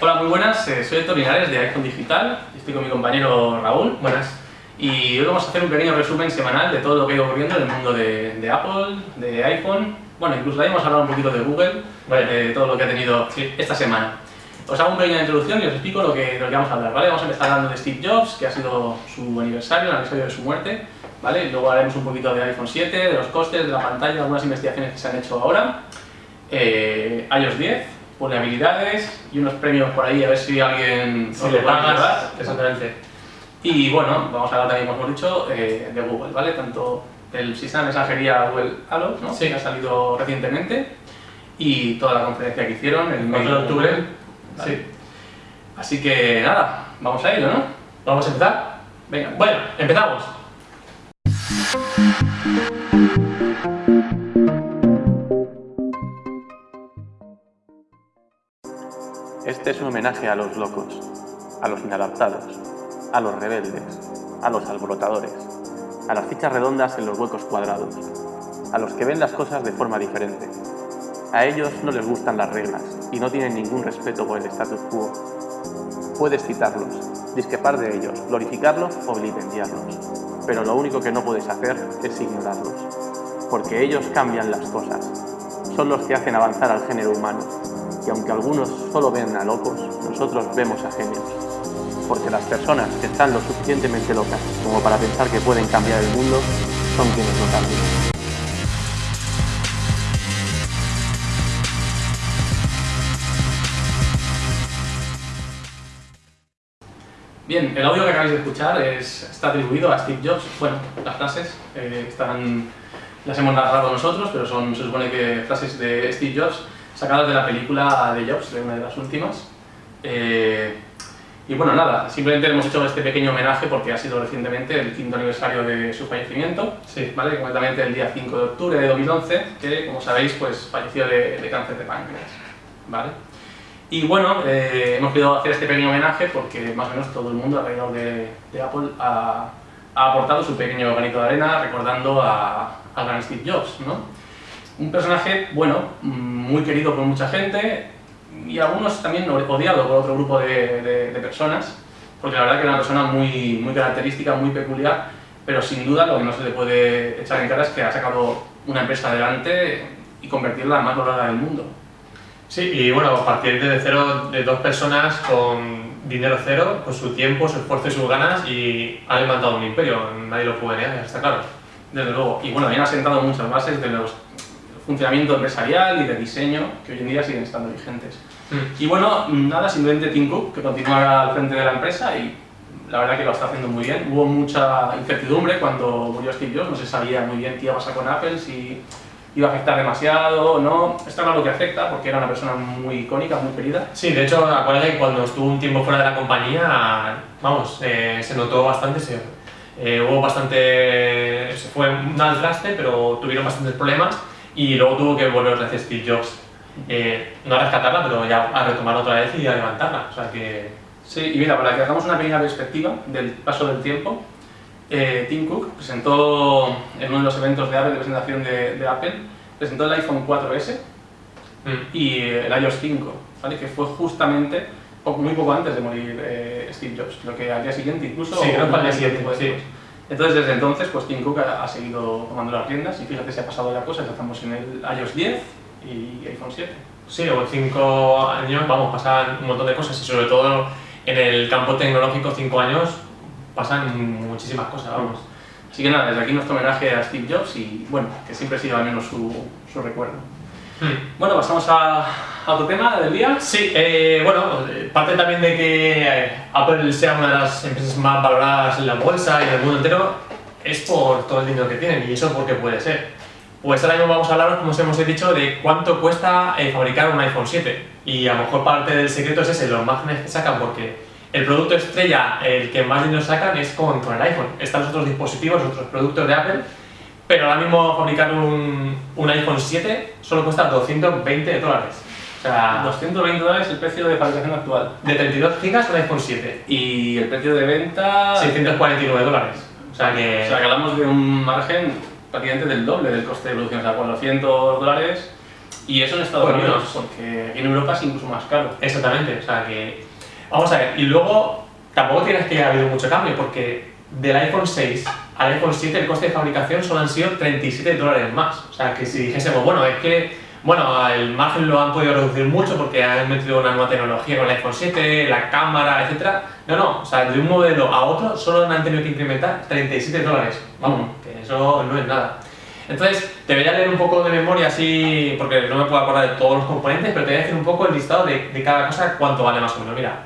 Hola, muy buenas, eh, soy Héctor Linares de iPhone Digital, estoy con mi compañero Raúl. Buenas. Y hoy vamos a hacer un pequeño resumen semanal de todo lo que ha ido ocurriendo en el mundo de, de Apple, de iPhone, bueno, incluso ahí hemos hablado un poquito de Google, Vale. de todo lo que ha tenido Sí. esta semana. Os hago una pequeña introducción y os explico lo que, lo que vamos a hablar, ¿vale? Vamos a empezar hablando de Steve Jobs, que ha sido su aniversario, el aniversario de su muerte, ¿vale? Y luego haremos un poquito de iPhone 7, de los costes, de la pantalla, algunas investigaciones que se han hecho ahora, eh, iOS 10, vulnerabilidades y unos premios por ahí, a ver si alguien os le llevar. exactamente. Y bueno, vamos a hablar también, como hemos dicho, eh, de Google, ¿vale? Tanto el sistema de mensajería Google Halo, ¿no? Sí. que ha salido recientemente, y toda la conferencia que hicieron el 4 de octubre. ¿vale? Sí. Así que nada, vamos a ello, ¿no? ¿Vamos a empezar? Venga, Bueno, empezamos. Es un homenaje a los locos, a los inadaptados, a los rebeldes, a los alborotadores, a las fichas redondas en los huecos cuadrados, a los que ven las cosas de forma diferente. A ellos no les gustan las reglas y no tienen ningún respeto por el status quo. Puedes citarlos, discrepar de ellos, glorificarlos o vilipendiarlos, pero lo único que no puedes hacer es ignorarlos, porque ellos cambian las cosas, son los que hacen avanzar al género humano, y aunque algunos solo ven a locos, nosotros vemos a genios. Porque las personas que están lo suficientemente locas como para pensar que pueden cambiar el mundo son quienes lo cambian. Bien, el audio que acabáis de escuchar es, está atribuido a Steve Jobs. Bueno, las frases eh, están, las hemos narrado nosotros, pero son, se supone que frases de Steve Jobs sacadas de la película de Jobs, de una de las últimas. Eh, y bueno, nada, simplemente hemos hecho este pequeño homenaje porque ha sido recientemente el quinto aniversario de su fallecimiento, Sí. ¿vale? concretamente el día 5 de octubre de 2011, que como sabéis pues falleció de, de cáncer de páncreas. ¿vale? Y bueno, eh, hemos querido hacer este pequeño homenaje porque más o menos todo el mundo alrededor de, de Apple ha, ha aportado su pequeño granito de arena recordando a, al gran Steve Jobs. ¿no? Un personaje, bueno, muy querido por mucha gente y algunos también odiado por otro grupo de, de- de personas, porque la verdad que era una persona muy, muy característica, muy peculiar, pero sin duda lo que no se le puede echar en cara es que ha sacado una empresa adelante y convertirla en la más valorada del mundo. Sí, y bueno, a partir de cero, de dos personas con dinero cero, con su tiempo, su esfuerzo y sus ganas, y ha levantado un imperio, nadie lo puede negar, está claro. Desde luego. Y bueno, bien ha sentado muchas bases de los funcionamiento empresarial y de diseño que hoy en día siguen estando vigentes. Mm. Y bueno, nada, simplemente Tim Cook, que continúa al frente de la empresa y la verdad que lo está haciendo muy bien. Hubo mucha incertidumbre cuando murió Steve Jobs, no se sabía muy bien qué iba a pasar con Apple, si iba a afectar demasiado o no. Está claro que afecta porque era una persona muy icónica, muy querida. Sí, de hecho, acuérdate que cuando estuvo un tiempo fuera de la compañía, vamos, eh, se notó bastante, se, eh, hubo bastante, se fue un al traste, pero tuvieron bastantes problemas y luego tuvo que volver otra vez Steve Jobs, eh, no a rescatarla, pero ya a retomar otra vez y a levantarla, o sea que... Sí, y mira, para que hagamos una pequeña perspectiva del paso del tiempo, eh, Tim Cook presentó en uno de los eventos de Apple, de presentación de, de Apple, presentó el iPhone 4S mm, y el iOS 5, ¿vale? que fue justamente muy poco antes de morir eh, Steve Jobs, creo que al día siguiente incluso. Sí, creo que al día siguiente, sí. Entonces desde entonces pues Tim Cook ha, ha seguido tomando las riendas y fíjate se ha pasado ya cosas, ya estamos en el iOS 10 y iPhone 7. Sí, o en cinco años, vamos, pasan un montón de cosas y sobre todo en el campo tecnológico, cinco años, pasan muchísimas cosas, vamos. Así que nada, desde aquí nuestro homenaje a Steve Jobs y bueno, que siempre siga al menos su, su recuerdo. Mm. Bueno, pasamos a, a otro tema del día. Sí, eh, bueno, parte también de que eh, Apple sea una de las empresas más valoradas en la bolsa y en el mundo entero es por todo el dinero que tienen y eso porque puede ser. Pues ahora mismo vamos a hablar, como os hemos dicho, de cuánto cuesta eh, fabricar un iPhone 7 y a lo mejor parte del secreto es ese, los márgenes que sacan porque el producto estrella, el que más dinero sacan es con, con el iPhone. Están los otros dispositivos, otros productos de Apple, pero ahora mismo fabricar un, un iPhone 7 solo cuesta 220 dólares. O sea, 220 dólares el precio de fabricación actual. de 32 gigas un iPhone 7. Y el precio de venta... 649 dólares. O sea que... O sea, que hablamos de un margen prácticamente del doble del coste de producción, o sea, 400 dólares Y eso en Estados Bueno, Unidos, menos. porque en Europa es incluso más caro. Exactamente, o sea que. Vamos a ver, y luego tampoco tienes que haber habido mucho cambio, porque del iPhone 6 al iPhone 7 el coste de fabricación solo han sido 37 dólares más. O sea que si dijésemos, bueno, es que. Bueno, el margen lo han podido reducir mucho porque han metido una nueva tecnología con el iPhone 7, la cámara, etc. No, no, o sea, de un modelo a otro solo han tenido que incrementar 37 dólares. Vamos, que eso no es nada. Entonces, te voy a leer un poco de memoria así, porque no me puedo acordar de todos los componentes, pero te voy a decir un poco el listado de, de cada cosa, cuánto vale más o menos. Mira,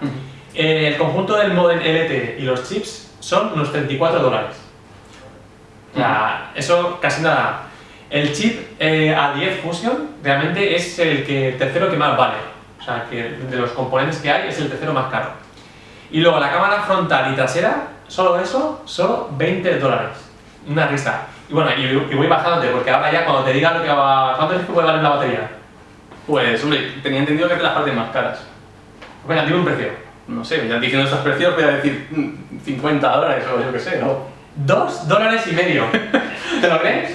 eh, el conjunto del modem LTE y los chips son unos 34 dólares. O sea, eso casi nada. El chip eh, A10 Fusion realmente es el que, el tercero que más vale. O sea, que de los componentes que hay es el tercero más caro. Y luego la cámara frontal y trasera, solo eso, solo 20 dólares. Una risa. Y bueno, y, y voy bajando, porque ahora ya cuando te diga lo que va... ¿Cuánto es que puede valer la batería? Pues, hombre, tenía entendido que es de las partes más caras. Venga, dime un precio. No sé, ya diciendo estos precios voy a decir mm, 50 dólares o yo qué sé, ¿no? Dos dólares y medio. ¿Te lo crees?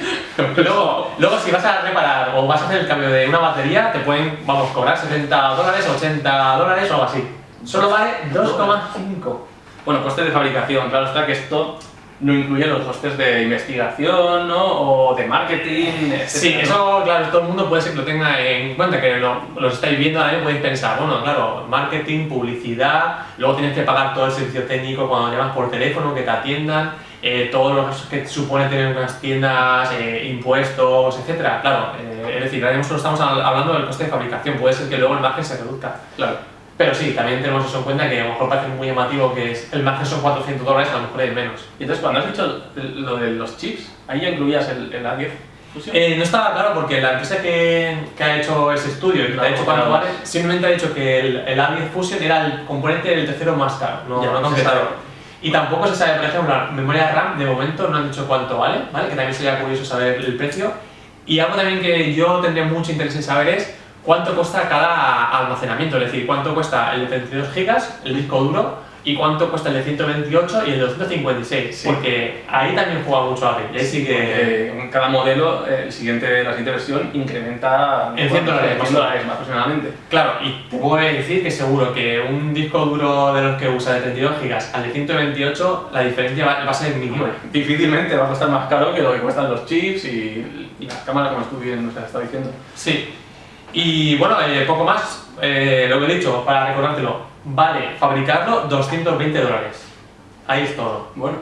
Luego, luego si vas a reparar o vas a hacer el cambio de una batería, te pueden, vamos, cobrar 70 dólares, 80 dólares o algo así. Solo vale 2,5. Bueno, costes de fabricación, claro está que esto no incluye los costes de investigación, ¿no? O de marketing, etc. Sí, eso, claro, todo el mundo puede ser que lo tenga en cuenta, que lo, lo estáis viendo ahora y podéis pensar, bueno, claro, marketing, publicidad, luego tienes que pagar todo el servicio técnico cuando llamas por teléfono, que te atiendan, eh, todo lo que supone tener unas tiendas, eh, impuestos, etcétera. Claro, eh, es decir, ahora mismo solo estamos hab- hablando del coste de fabricación, puede ser que luego el margen se reduzca. Claro. Pero sí, también tenemos eso en cuenta que a lo mejor parece muy llamativo que es, el margen son 400 dólares, a lo mejor es menos. Y entonces, cuando has dicho lo de los chips, ahí ya incluías el, el A10 Fusion. Eh, no estaba claro porque la empresa que, que ha hecho ese estudio y que te ha Claro, dicho cuánto claro. vale, simplemente ha dicho que el, el A10 Fusion era el componente del tercero más caro, no, Ya, no sabe. Y tampoco se sabe, por ejemplo, la memoria RAM de momento no han dicho cuánto vale, ¿vale? Que también sería curioso saber el precio. Y algo también que yo tendría mucho interés en saber es cuánto cuesta cada almacenamiento, es decir, cuánto cuesta el de 32 GB, el disco duro, y cuánto cuesta el de 128 y el de 256, Sí. porque ahí también juega mucho Apple. Y ahí sí que... En cada modelo, eh, el siguiente, la siguiente versión incrementa En 100 dólares, más 100 o dólares más aproximadamente. Claro, y te puedo decir que seguro que un disco duro de los que usa de 32 GB al de 128, la diferencia va, va a ser mínima. Difícilmente va a costar más caro que lo que cuestan los chips y, y las cámaras, como bien nos has estado diciendo. Sí. Y bueno, eh, poco más, eh, lo que he dicho, para recordártelo, vale fabricarlo 220 dólares. Ahí es todo. Bueno,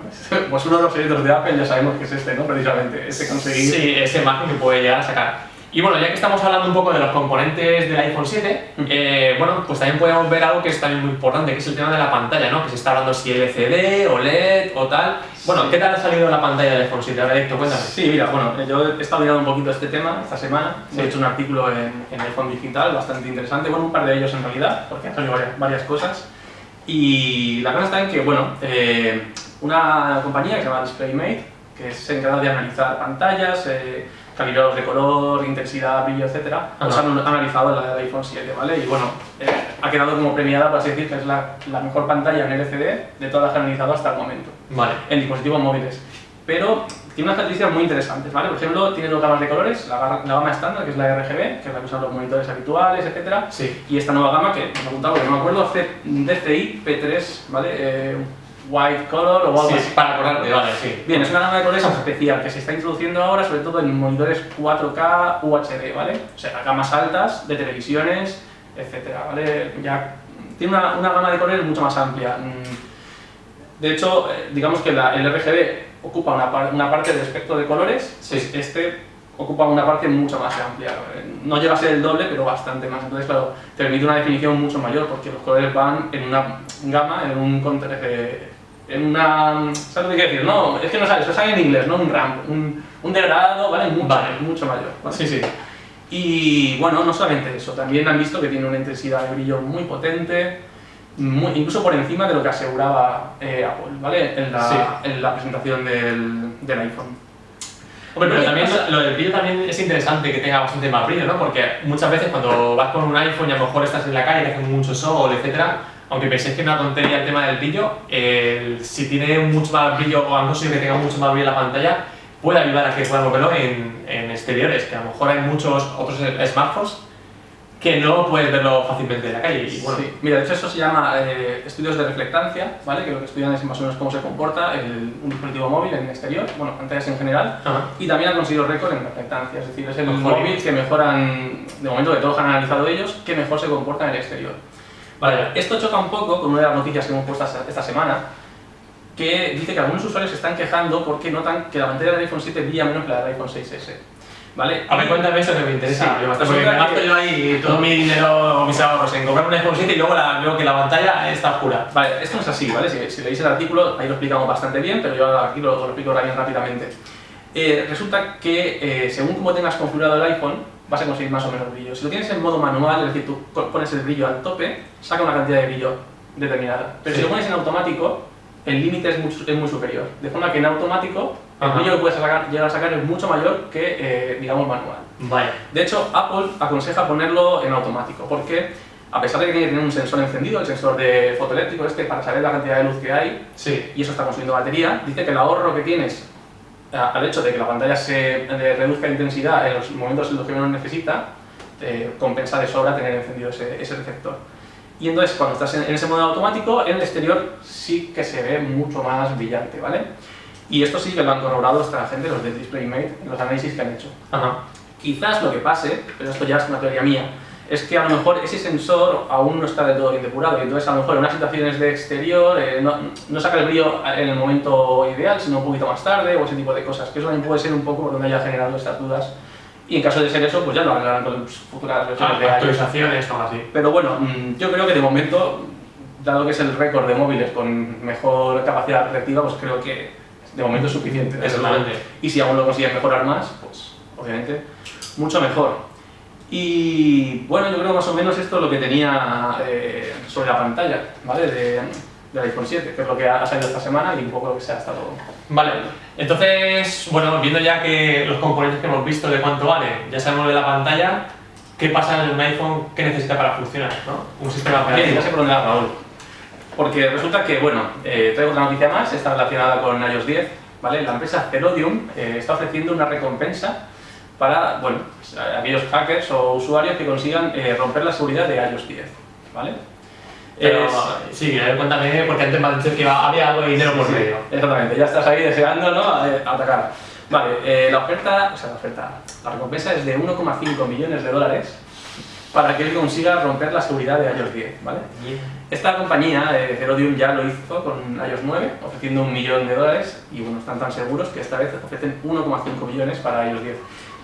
pues uno de los secretos de Apple ya sabemos que es este, ¿no? Precisamente, ese conseguir... Sí, ese margen que puede llegar a sacar. Y bueno, ya que estamos hablando un poco de los componentes del iPhone 7, Ujú. eh, bueno, pues también podemos ver algo que es también muy importante, que es el tema de la pantalla, ¿no? Que se está hablando si LCD, OLED o tal. Bueno, Sí. ¿qué tal ha salido la pantalla del iPhone 7? Ahora, Héctor, cuéntame. Sí, mira, bueno, yo he estado mirando un poquito este tema esta semana. Sí. He hecho un artículo en, en iPhone Digital bastante interesante, bueno, un par de ellos en realidad, porque han salido varias, varias cosas. Y la cosa está en que, bueno, eh, una compañía que se llama DisplayMate, que se encarga de analizar pantallas, eh, calibrados de color, intensidad, brillo, etc., pues Ajá. han analizado la del iPhone 7, ¿vale? Y bueno, eh, ha quedado como premiada, por así decir, que es la, la mejor pantalla en LCD de todas las que han analizado hasta el momento Vale. en dispositivos móviles. Pero tiene unas características muy interesantes, ¿vale? Por ejemplo, tiene dos gamas de colores, la, la gama estándar, que es la RGB, que es la que usan los monitores habituales, etcétera, Sí. y esta nueva gama que me he apuntado, porque no me acuerdo, C- DCI P3, ¿vale? Eh, white color o algo Sí, así. para acordarte, vale, sí. Bien, es una gama de colores especial que se está introduciendo ahora, sobre todo en monitores 4K UHD, ¿vale? O sea, gamas altas de televisiones, etcétera, ¿vale? Ya tiene una, una gama de colores mucho más amplia. Mm, De hecho, eh, digamos que la- el RGB ocupa una, par- una parte del espectro de colores, Sí. pues este ocupa una parte mucho más amplia. Eh, No llega a ser el doble, pero bastante más. Entonces, claro, te permite una definición mucho mayor porque los colores van en una gama, en un eh, en una... ¿Sabes lo que quiero decir? No, es que no sabes, eso sale en inglés, no un ramp, un, un degradado, ¿vale? Mucho, Vale. mucho mayor. ¿vale? Sí, sí. Y bueno, no solamente eso, también han visto que tiene una intensidad de brillo muy potente, muy- incluso por encima de lo que aseguraba eh, Apple, ¿vale? En la, Sí. en la presentación del, del iPhone. Hombre, pero también lo del brillo también es interesante que tenga bastante más brillo, ¿no? Porque muchas veces cuando vas con un iPhone y a lo mejor estás en la calle, que hace mucho sol, etcétera, aunque penséis que es una tontería el tema del brillo, el- si tiene mucho más brillo o a no ser que tenga mucho más brillo la pantalla, puede ayudar a que puedan verlo en, en exteriores, que a lo mejor hay muchos otros smartphones que no puedes verlo fácilmente en la calle. Y bueno, Sí, mira, de hecho eso se llama eh, estudios de reflectancia, ¿vale? Que lo que estudian es más o menos cómo se comporta el- un dispositivo móvil en exterior, bueno, pantallas en general, Ajá. y también ha conseguido récord en reflectancia, es decir, es el móvil que mejoran, de momento de todos han analizado ellos, que mejor se comporta en el exterior. Vale, Esto choca un poco con una de las noticias que hemos puesto esta- semana, que dice que algunos usuarios se están quejando porque notan que la pantalla del iPhone 7 brilla menos que la del iPhone 6S. ¿Vale? A ver, cuéntame eso que me interesa. Sí, resulta porque me gasto yo ahí todo mi dinero o mis ahorros en comprar un iPhone 7 y luego la- veo que la pantalla está oscura. Vale, esto no es así, ¿vale? Si, si leéis el artículo, ahí lo explicamos bastante bien, pero yo aquí lo, lo explico bien rápidamente. Eh, resulta que eh, según cómo tengas configurado el iPhone, vas a conseguir más o menos brillo. Si lo tienes en modo manual, es decir, tú pones el brillo al tope, saca una cantidad de brillo determinada. Pero Sí. si lo pones en automático, el límite es, mucho- es muy superior. De forma que en automático, el Ajá. brillo que puedes sacar- llegar a sacar es mucho mayor que, eh, digamos, manual. Vaya. De hecho, Apple aconseja ponerlo en automático, porque a pesar de que tiene que tener un sensor encendido, el sensor de fotoeléctrico este, para saber la cantidad de luz que hay, Sí. y eso está consumiendo batería, dice que el ahorro que tienes al hecho de que la pantalla se eh, reduzca de intensidad en los momentos en los que menos necesita, eh, compensa de sobra tener encendido ese, ese receptor. Y entonces, cuando estás en, en ese modo automático, en el exterior sí que se ve mucho más brillante, ¿vale? Y esto sí que lo han corroborado esta gente, los de DisplayMate, en los análisis que han hecho. Ajá. Quizás lo que pase, pero esto ya es una teoría mía, es que a lo mejor ese sensor aún no está del todo bien depurado y entonces a lo mejor en unas situaciones de exterior eh, no, no saca el brillo en el momento ideal, sino un poquito más tarde o ese tipo de cosas, que eso también puede ser un poco donde haya generado estas dudas y en caso de ser eso, pues ya lo arreglarán con futuras versiones de iOS. Actualizaciones o así. Pero bueno, mm, yo creo que de momento, dado que es el récord de móviles con mejor capacidad reflectiva, pues creo que de momento es suficiente. Exactamente. Y si aún lo consiguen mejorar más, pues obviamente mucho mejor. Y bueno, yo creo más o menos esto es lo que tenía eh, sobre la pantalla, ¿vale? De, del iPhone 7, que es lo que ha salido esta semana y un poco lo que se ha estado... Vale, entonces, bueno, viendo ya que los componentes que hemos visto de cuánto vale, ya sabemos de la pantalla, ¿qué pasa en un iPhone que necesita para funcionar? ¿no? Un sistema Bien, operativo. ya sé por dónde va Raúl. Porque resulta que, bueno, eh, traigo otra noticia más, está relacionada con iOS 10, ¿vale? La empresa Cerodium eh, está ofreciendo una recompensa para, bueno, pues, aquellos hackers o usuarios que consigan eh, romper la seguridad de iOS 10, ¿vale? Pero, Es- sí, a ver, cuéntame, porque antes me has dicho que había algo de dinero por Sí, medio. Exactamente, ya estás ahí deseando ¿no? a atacar. Vale, eh, la oferta, o sea, la oferta, la recompensa es de 1,5 millones de dólares para que consiga romper la seguridad de iOS 10, ¿vale? Esta compañía, eh, Cerodium, ya lo hizo con iOS 9, ofreciendo un millón de dólares y bueno, están tan seguros que esta vez ofrecen 1,5 millones para iOS 10.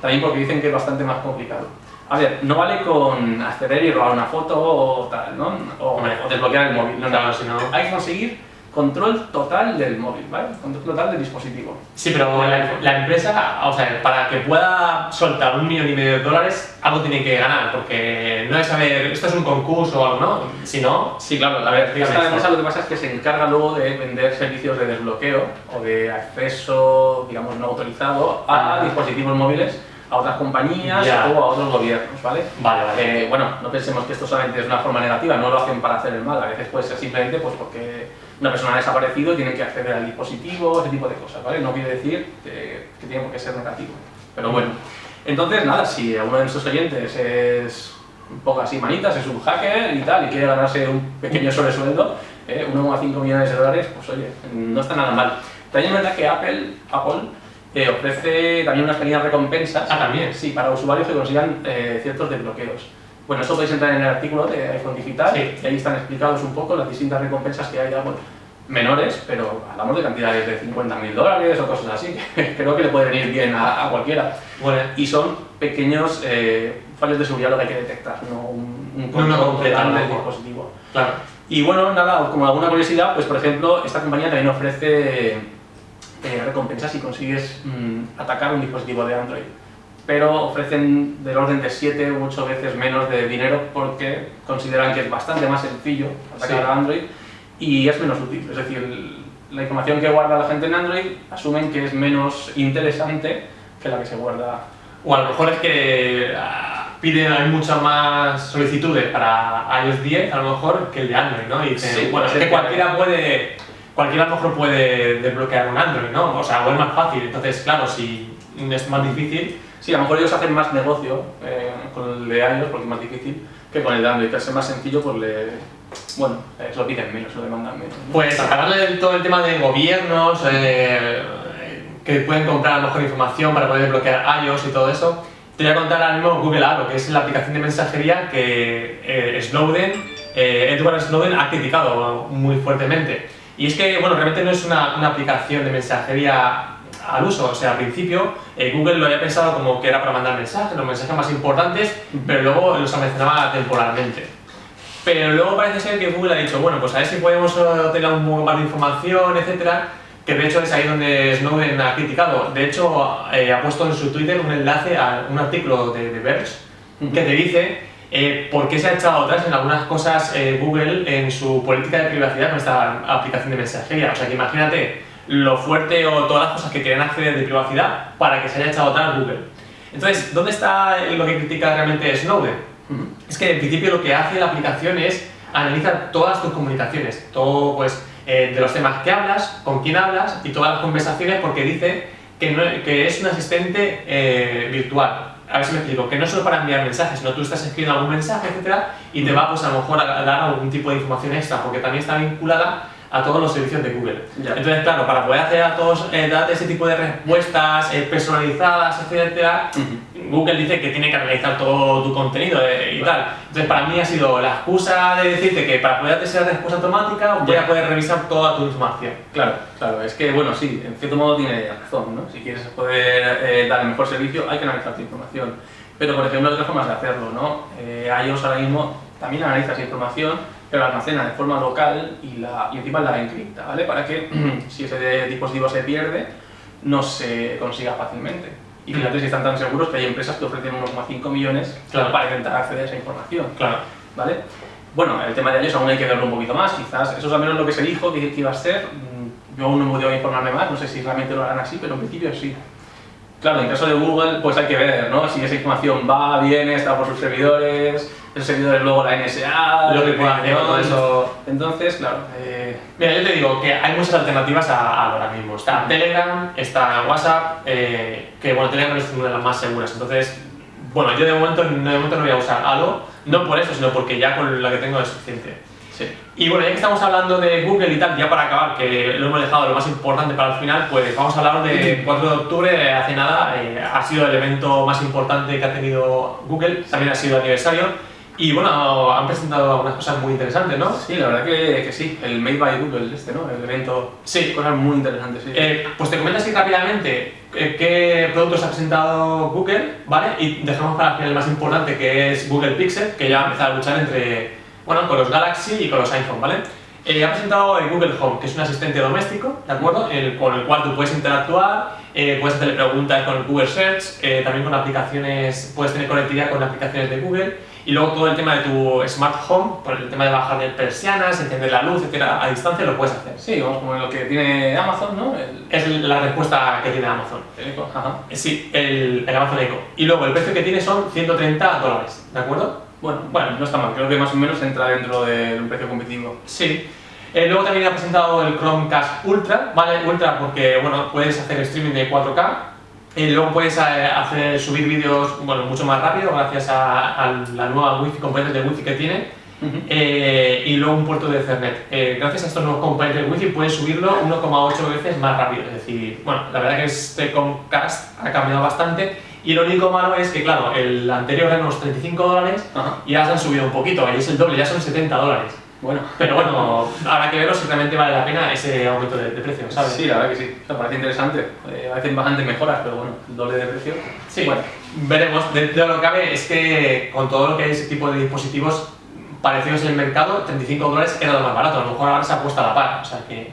También porque dicen que es bastante más complicado. A ver, no vale con acceder y robar una foto o tal, ¿no? O, Hombre. o desbloquear el móvil. No, no. Claro, no- Hay que conseguir control total del móvil, ¿vale? Control total del dispositivo. Sí, pero la, la empresa, o sea, para que pueda soltar un millón y medio de dólares, algo tiene que ganar, porque no es saber, esto es un concurso o algo, ¿no? Si no, Sí, claro, a ver, esta empresa lo que pasa es que se encarga luego de vender servicios de desbloqueo o de acceso, digamos, no autorizado a Ah. dispositivos móviles, a otras compañías Ya. o a otros gobiernos, ¿vale? vale, vale. Eh, bueno, no pensemos que esto solamente es una forma negativa, no lo hacen para hacer el mal, a veces puede ser simplemente pues porque una persona ha desaparecido y tiene que acceder al dispositivo, ese tipo de cosas, ¿vale? No quiere decir que, que tiene por qué ser negativo, pero bueno. Entonces, nada, si alguno de nuestros oyentes es un poco así manitas, es un hacker y tal, y quiere ganarse un pequeño sobresueldo, eh, 1,5 millones de dólares, pues oye, no está nada mal. También es verdad que Apple, Apple ofrece también unas pequeñas recompensas. Ah, también. Sí, para usuarios que consigan eh, ciertos desbloqueos. Bueno, eso podéis entrar en el artículo de iPhone Digital Sí. y ahí están explicados un poco las distintas recompensas que hay Apple. Menores, pero hablamos de cantidades de 50.000 dólares o cosas así, que creo que le puede venir bien a, a cualquiera. Bueno, Y son pequeños eh, fallos de seguridad lo que hay que detectar, no un, un No control total ¿no? del dispositivo. claro. Y bueno, nada, como alguna curiosidad, pues por ejemplo, esta compañía también ofrece eh, recompensas si consigues mm, atacar un dispositivo de Android. Pero ofrecen del orden de 7 u 8 veces menos de dinero porque consideran que es bastante más sencillo atacar Sí. a Android y es menos útil. Es decir, la información que guarda la gente en Android asumen que es menos interesante que la que se guarda O a lo mejor es que ah, piden hay muchas más solicitudes para iOS 10, a lo mejor, que el de Android, ¿no? Y dicen, Sí, bueno, es que- cualquiera puede, cualquiera a lo mejor puede desbloquear un Android, ¿no? O sea, o es más fácil. Entonces, claro, si es más difícil, Sí, a lo mejor ellos hacen más negocio eh, con el de iOS porque es más difícil que con el de Android, que al ser más sencillo, pues le. Bueno, eh, lo piden menos, lo demandan menos. ¿no? Pues hablarle de todo el tema de gobiernos, eh, que pueden comprar a lo mejor información para poder desbloquear iOS y todo eso, te voy a contar ahora mismo Google Aro, que es la aplicación de mensajería que eh, Snowden, eh, Edward Snowden ha criticado muy fuertemente. Y es que, bueno, realmente no es una, una aplicación de mensajería al uso, o sea, al principio eh, Google lo había pensado como que era para mandar mensajes, los mensajes más importantes, pero luego los almacenaba temporalmente. Pero luego parece ser que Google ha dicho, bueno, pues a ver si podemos eh, obtener un poco más de información, etcétera, que de hecho es ahí donde Snowden ha criticado. De hecho, eh, ha puesto en su Twitter un enlace a un artículo de, de Verge que te dice eh, por qué se ha echado atrás en algunas cosas eh, Google en su política de privacidad con esta aplicación de mensajería. O sea que imagínate lo fuerte o todas las cosas que quieren acceder de privacidad para que se haya echado atrás Google. Entonces, ¿dónde está lo que critica realmente Snowden? Es que en principio lo que hace la aplicación es analizar todas tus comunicaciones, todo pues eh, de los temas que hablas, con quién hablas y todas las conversaciones porque dice que, no- que es un asistente eh, virtual. A ver si me explico, que no solo para enviar mensajes, sino tú estás escribiendo algún mensaje, etcétera, y te va pues a lo mejor a dar algún tipo de información extra, porque también está vinculada a todos los servicios de Google. Ya. Entonces, claro, para poder hacer a todos, eh, darte ese tipo de respuestas eh, personalizadas, etcétera, Ujú. Google dice que tiene que analizar todo tu contenido eh, y tal. Entonces, para mí ha sido la excusa de decirte que para poder hacer esa respuesta automática voy a poder revisar toda tu información. Claro, claro, es que, bueno, sí, en cierto modo tiene razón, ¿no? Si quieres poder eh, dar el mejor servicio, hay que analizar tu información. Pero, por ejemplo, hay otras formas de hacerlo, ¿no? Eh, iOS ahora mismo también analiza esa información, pero la almacena de forma local y, la, y encima la encripta, ¿vale? Para que, si ese dispositivo se pierde, no se consiga fácilmente. Y fíjate si están tan seguros que hay empresas que ofrecen 1,5 millones Claro. para intentar acceder a esa información. Claro. ¿vale? Bueno, el tema de iOS aún hay que verlo un poquito más, quizás eso es al menos lo que se dijo que, que iba a ser. Mm, Yo aún no he podido informarme más, no sé si realmente lo harán así, pero en principio sí. Claro, en caso de Google, pues hay que ver, ¿no? Si esa información va, viene, está por sus servidores, esos servidores luego la NSA, Lo que pueda hacer, todo eso. Entonces, claro, eh, Mira, yo te digo que hay muchas alternativas a, a ahora mismo. Está Telegram, está WhatsApp, eh, que bueno, Telegram es una de las más seguras. Entonces, bueno, yo de momento, de momento no voy a usar Halo, no por eso, sino porque ya con la que tengo es suficiente. sí. Y bueno, ya que estamos hablando de Google y tal, ya para acabar, que lo hemos dejado lo más importante para el final, pues vamos a hablar de 4 de octubre, hace nada, eh, ha sido el evento más importante que ha tenido Google, también ha sido aniversario, y bueno, han presentado algunas cosas muy interesantes, ¿no? Sí, la verdad que, que sí, el Made by Google este, ¿no? El evento, Sí. cosas muy interesantes, sí. Eh, pues te comento así rápidamente eh, qué productos ha presentado Google, ¿vale? Y dejamos para el final el más importante, que es Google Pixel, que ya ha empezado a luchar entre, bueno, con los Galaxy y con los iPhone, ¿vale? Eh, ha presentado el Google Home, que es un asistente doméstico, ¿de acuerdo? El- con el cual tú puedes interactuar, eh, puedes hacerle preguntas con el Google Search, eh, también con aplicaciones, puedes tener conectividad con aplicaciones de Google, y luego todo el tema de tu Smart Home, por el tema de bajar de persianas, encender la luz, etcétera, a distancia lo puedes hacer. Sí, vamos como lo que tiene Amazon, ¿no? El, Es la respuesta que tiene Amazon. el Echo, ajá. Eh, Sí, el, el Amazon Echo. Y luego el precio que tiene son 130 dólares, ¿de acuerdo? Bueno, bueno, no está mal, creo que más o menos entra dentro de un precio competitivo. Sí. Eh, luego también ha presentado el Chromecast Ultra, ¿vale? Ultra porque, bueno, puedes hacer streaming de 4K. Y luego puedes eh, hacer, subir vídeos, bueno, mucho más rápido gracias a, a la nueva Wi-Fi, componentes de Wi-Fi que tiene. Eh, y luego un puerto de Ethernet. Eh, gracias a estos nuevos componentes de Wi-Fi puedes subirlo 1,8 veces más rápido. Es decir, bueno, la verdad que este Chromecast ha cambiado bastante. Y lo único malo es que, claro, el anterior era unos 35 dólares Ajá. y ya se han subido un poquito, ahí es el doble, ya son 70 dólares. Bueno, Pero bueno, habrá que verlo si realmente vale la pena ese aumento de, de precio, ¿sabes? Sí, la verdad que sí. O sea, parece interesante. Eh, a veces bastantes mejoras, pero bueno, el doble de precio. Sí, Bueno, veremos. Dentro de lo que cabe es que con todo lo que hay ese tipo de dispositivos parecidos en el mercado, 35 dólares era lo más barato. A lo mejor ahora se ha puesto a la par, o sea que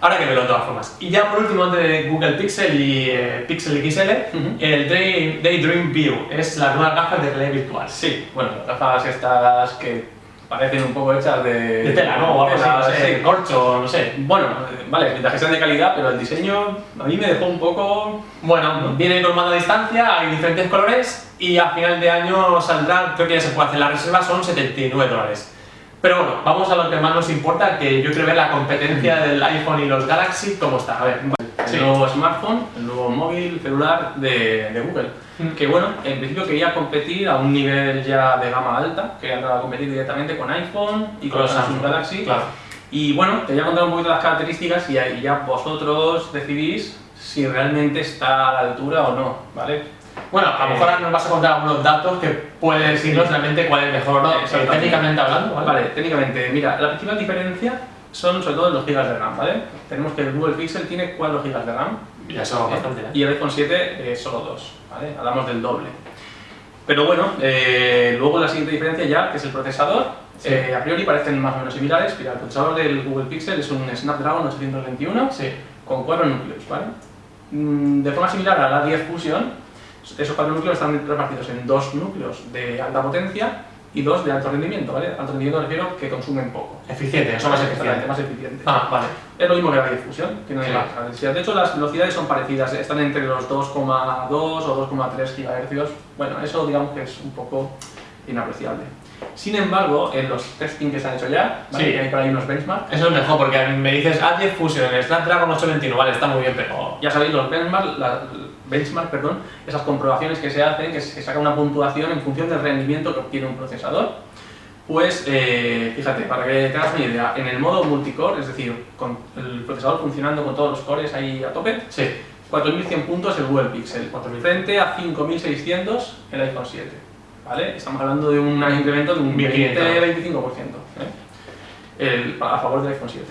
habrá que verlo de todas formas. Y ya por último, antes de Google Pixel y eh, Pixel XL, Ujú. el Day- Daydream View es la nueva gafas de realidad virtual. sí, bueno, las gafas estas que parecen un poco hechas de... De tela, ¿no? O algo así, no sé, sí. corcho, no sé. Bueno, vale, mientras que sean de calidad, pero el diseño a mí me dejó un poco... Bueno, viene con mando a distancia, hay diferentes colores y a final de año saldrá, creo que ya se puede hacer la reserva, son 79 dólares. Pero bueno, vamos a lo que más nos importa, que yo quiero ver la competencia del iPhone y los Galaxy, ¿cómo está? A ver. El Sí. nuevo smartphone, el nuevo móvil celular de, de Google. Que bueno, en principio quería competir a un nivel ya de gama alta, quería entrar a competir directamente con iPhone y con, los Samsung Galaxy. Claro. Y bueno, te voy a contar un poquito las características y ahí ya vosotros decidís si realmente está a la altura o no, ¿vale? Bueno, a lo mejor ahora nos vas a contar algunos datos que pueden decirnos realmente cuál es mejor no, técnicamente hablando, ¿vale? Vale, técnicamente, mira, la principal diferencia son sobre todo los gigas de RAM, ¿vale? Tenemos que el Google Pixel tiene 4 gigas de RAM Ya eso bastante, ¿eh? y el iPhone 7 eh, solo 2, ¿vale? Hablamos del doble. Pero bueno, eh, luego la siguiente diferencia ya, que es el procesador, Sí. eh, a priori parecen más o menos similares. Mira, el procesador del Google Pixel es un Snapdragon 821 Sí. con 4 núcleos, ¿vale? Mm, De forma similar a la 10 Fusion, esos 4 núcleos están repartidos en dos núcleos de alta potencia y dos de alto rendimiento, ¿vale? Alto rendimiento me refiero que consumen poco. Eficiente, son más eficientes. más eficiente. Ah, vale. Es lo mismo que la 10 Fusion, que no hay Claro. características. De hecho, las velocidades son parecidas, están entre los 2,2 o 2,3 GHz. Bueno, eso digamos que es un poco inapreciable. Sin embargo, en los testing que se han hecho ya, ¿vale? Sí. que hay por ahí unos benchmarks, Eso es mejor porque me dices A10 Fusion, el Snapdragon 821, vale, está muy bien, pero... ya sabéis, los benchmarks, la- benchmark, perdón, esas comprobaciones que se hacen, que se saca una puntuación en función del rendimiento que obtiene un procesador. Pues, eh, fíjate, para que tengas una idea, en el modo multicore, es decir, con el procesador funcionando con todos los cores ahí a tope, Sí. 4.100 puntos el Google Pixel, 4.100. frente a 5.600 el iPhone 7. ¿vale? Estamos hablando de un incremento de un 1.500. 20-25% ¿eh? A favor del iPhone 7.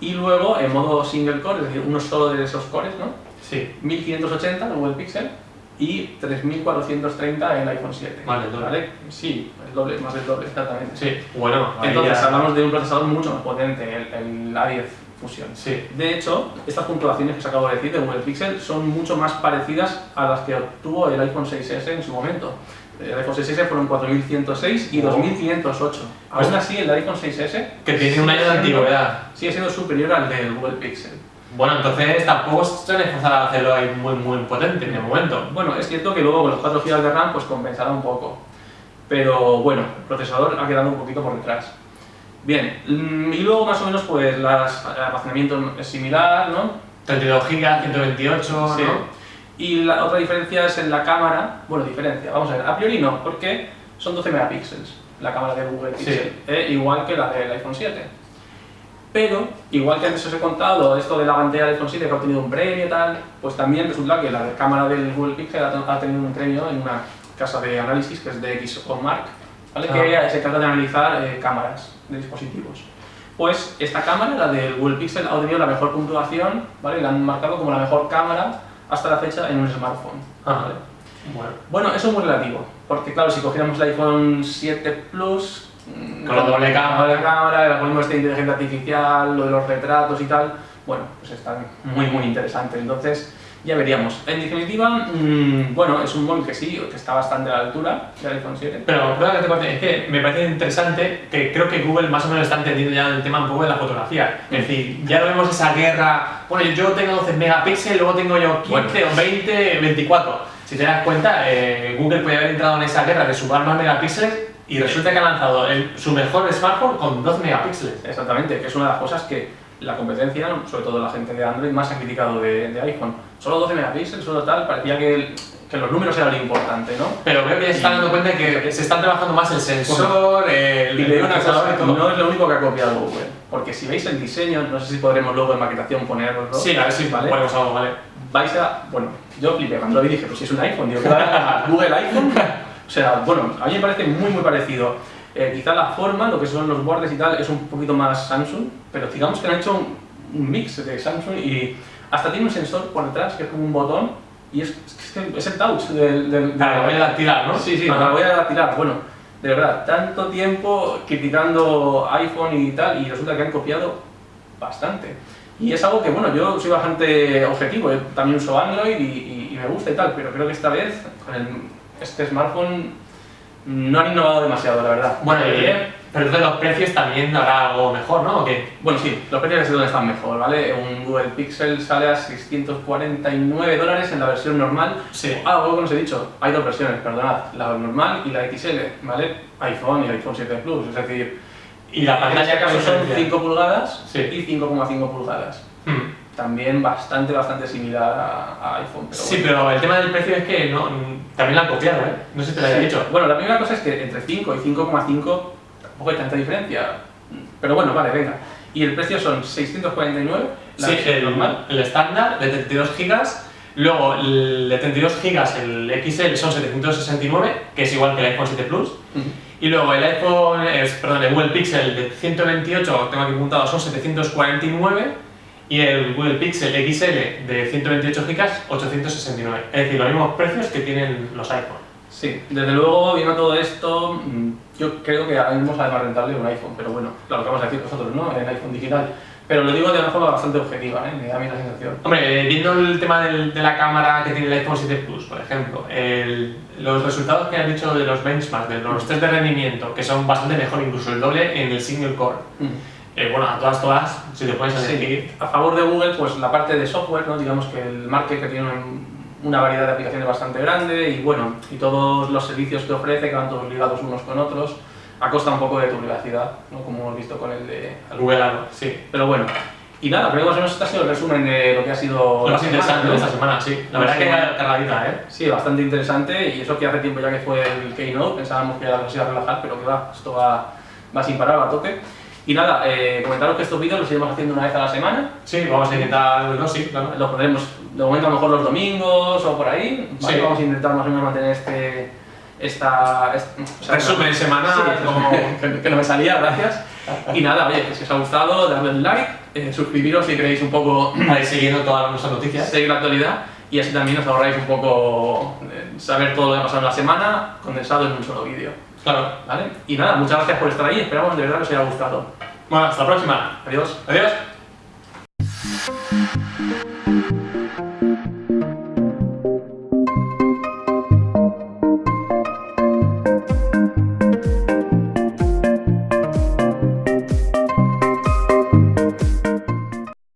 Y luego en modo single core, es decir, uno solo de esos cores, ¿no? Sí. 1580 el Google Pixel y 3430 el iPhone 7. Vale, el doble. ¿vale? Sí, el doble, más del doble, exactamente. Sí. Bueno, Entonces ya- hablamos de un procesador mucho más potente, el, el A10 Fusion. Sí. De hecho, estas puntuaciones que os acabo de decir de Google Pixel son mucho más parecidas a las que obtuvo el iPhone 6S en su momento. El iPhone 6S fueron 4106 y Oh. 2508. Pues- Aún así, el iPhone 6S Que tiene un año de antigüedad. sigue siendo superior al del Google Pixel. Bueno, entonces tampoco se han esforzado a hacerlo ahí muy, muy potente en el momento. Bueno, es cierto que luego con los 4 GB de RAM pues compensará un poco. Pero bueno, el procesador ha quedado un poquito por detrás. Bien, mm, y luego más o menos pues las, el almacenamiento es similar, ¿no? 32 GB, 128, Sí. ¿no? Y la otra diferencia es en la cámara. Bueno, diferencia, vamos a ver. A priori no, porque son 12 megapíxeles la cámara de Google Sí. Pixel, eh, igual que la del iPhone 7. Pero, igual que antes os he contado esto de la del iPhone 7 que ha obtenido un premio y tal, pues también resulta que la cámara del Google Pixel ha, tenido un premio en una casa de análisis que es de XOMark, ¿vale? que Ah. se trata de analizar eh, cámaras de dispositivos. Pues esta cámara, la del Google Pixel, ha obtenido la mejor puntuación, ¿vale? La han marcado como la mejor cámara hasta la fecha en un smartphone. Ah, ¿vale? Bueno. Bueno, eso es muy relativo, porque claro, si cogiéramos el iPhone 7 Plus, Con la doble cámara. doble cámara, el algoritmo este de inteligencia artificial, lo de los retratos y tal, bueno, pues está muy muy interesante. Entonces, ya veríamos. En definitiva, mm, bueno, es un móvil que sí, que está bastante a la altura del iPhone 7. Pero, es que me parece interesante que creo que Google más o menos está entendiendo ya el tema un poco de la fotografía. Es decir, ya no vemos esa guerra, bueno, yo tengo 12 megapíxeles, luego tengo yo 15 o 20, 24. Si te das cuenta, eh, Google puede haber entrado en esa guerra de sumar más megapíxeles y resulta que ha lanzado el- su mejor smartphone con 12 megapíxeles. Exactamente, que es una de las cosas que la competencia, sobre todo la gente de Android, más ha criticado de, de iPhone. Solo 12 megapíxeles, solo tal, parecía que, el- que los números eran lo importante, ¿no? Pero creo que ya se están dando cuenta de que se están trabajando más el sensor, el, Y una cosa, no es lo único que ha copiado Google, porque si veis el diseño, no sé si podremos luego en maquetación ponerlo, Sí, a ver si ¿vale? ponemos algo, ¿vale? vais a, bueno, yo flipé cuando lo vi dije, pues si es un iPhone, digo, ¿qué va a Google iPhone? O sea, bueno, a mí me parece muy muy parecido. Eh, quizá la forma, lo que son los bordes y tal, es un poquito más Samsung, pero digamos que han hecho un, un mix de Samsung y hasta tiene un sensor por detrás que es como un botón y es, es, es el touch del... del Para que vaya a tirar, ¿no? Sí, sí, la voy a tirar. Bueno, de verdad, tanto tiempo criticando iPhone y tal, y resulta que han copiado bastante. Y es algo que, bueno, yo soy bastante objetivo, yo también uso Android y, y- y me gusta y tal, pero creo que esta vez con el- este smartphone no han innovado demasiado, la verdad. Bueno, y, Eh, pero entonces los precios también habrá algo mejor, ¿no? ¿O qué? bueno, sí, los precios es donde están mejor, ¿vale? Un Google Pixel sale a 649 dólares en la versión normal. Sí. Ah, algo que no os he dicho, hay dos versiones, perdonad, la normal y la XL, ¿vale? iPhone y iPhone 7 Plus, es decir, Y la pantalla este caso son diferencia. 5 pulgadas Sí. y 5,5 pulgadas. Hmm. También bastante, bastante similar a, a iPhone. Pero Sí, bueno. pero el tema del precio es que no, también la han copiado, ¿eh? No sé si te lo había Sí. dicho. Bueno, la primera cosa es que entre 5 y 5,5 tampoco hay tanta diferencia. Pero bueno, vale, venga. Y el precio son 649, la Sí, el, normal. el estándar de 32 GB. Luego el de 32 GB, el XL, son 769, que es igual que el iPhone 7 Plus. Y luego el iPhone, eh, perdón, el Google Pixel de 128, tengo aquí apuntado, son 749. Y el Google Pixel XL de 128 GB, 869. Es decir, los mismos precios que tienen los iPhone. Sí, desde luego, viendo todo esto, mm, yo creo que ahora mismo sale más rentable un iPhone, pero bueno, claro, lo que vamos a decir nosotros, ¿no? El iPhone digital. Pero lo digo de una forma bastante objetiva, ¿eh? Me da a mí la sensación. Hombre, eh, viendo el tema del- de la cámara que tiene el iPhone 7 Plus, por ejemplo, el- los resultados que han dicho de los benchmarks, de los test de rendimiento, que son bastante mejor, incluso el doble en el single core. Eh, bueno, a todas, todas, si te puedes Sí, elegir. a favor de Google, pues la parte de software, ¿no? digamos que el market que tiene un- una variedad de aplicaciones bastante grande y bueno, y todos los servicios que ofrece, que van todos ligados unos con otros, a costa un poco de tu privacidad, ¿no? como hemos visto con el de Google Algo, sí. Pero bueno, y nada, creo que más o menos este ha sido el resumen de lo que ha sido Lo más interesante de esta semana, sí. La verdad que semana. cargadita, ¿eh? Sí, bastante interesante y eso que hace tiempo ya que fue el Keynote, pensábamos que ya nos iba a relajar, pero que va, esto va, va sin parar, va a tope. Y nada, eh, comentaros que estos vídeos los iremos haciendo una vez a la semana, Sí, vamos a intentar, no, sí, claro. los pondremos de momento a lo mejor los domingos o por ahí, ¿vale? Sí. vamos a intentar más o menos mantener este, esta... est- o sea, Resumen semanal, Sí, como- que, que no me salía, gracias. Y nada, oye, si os ha gustado, dadle un like, eh, suscribiros si queréis un poco Para ir siguiendo todas nuestras noticias. seguir la actualidad y así también os ahorráis un poco eh, saber todo lo que ha pasado en la semana condensado en un solo vídeo. Claro. ¿vale? Y nada, muchas gracias por estar ahí, esperamos de verdad que os haya gustado. Bueno, hasta la próxima. Adiós. Adiós.